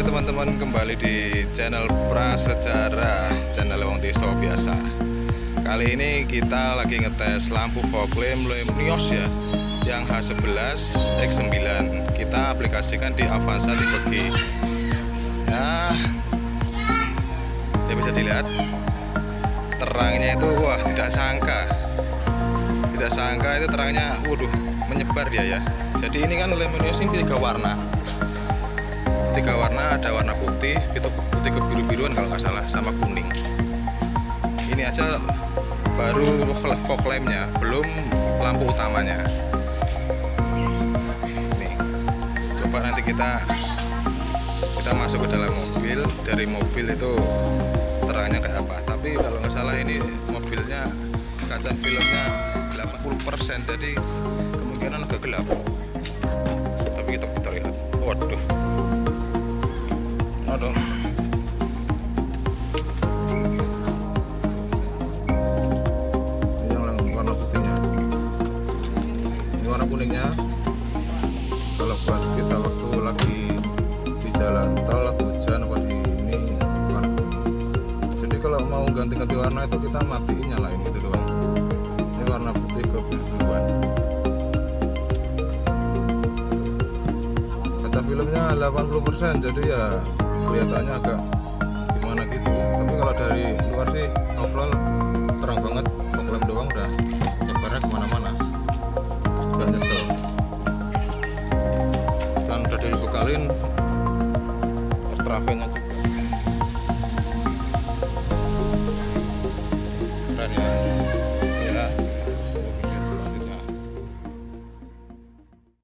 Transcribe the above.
teman-teman kembali di channel Prasejarah channel Wong Deso biasa. Kali ini kita lagi ngetes lampu fog lamp Lemnios ya yang H11 X9 kita aplikasikan di Avanza tipe G ya ya bisa dilihat terangnya itu wah tidak sangka. Tidak sangka itu terangnya waduh menyebar dia ya. Jadi ini kan Lemnios ini tiga warna tiga warna ada warna putih itu putih kebiru-biruan kalau nggak salah sama kuning. Ini aja baru fog lampnya belum lampu utamanya. Nih coba nanti kita kita masuk ke dalam mobil. Dari mobil itu terangnya kayak apa? Tapi kalau nggak salah ini mobilnya kaca filmnya 80% jadi kemungkinan agak gelap. Tapi kita putar lihat waduh warna kuningnya. Kalau buat kita waktu lagi di jalan tol hujan apa di ini warna kuning. Jadi kalau mau ganti-ganti warna itu kita matiin nyalain gitu doang. Ini warna putih ke biruan kaca filmnya 80% jadi ya kelihatannya agak udah dibekalin extravennya juga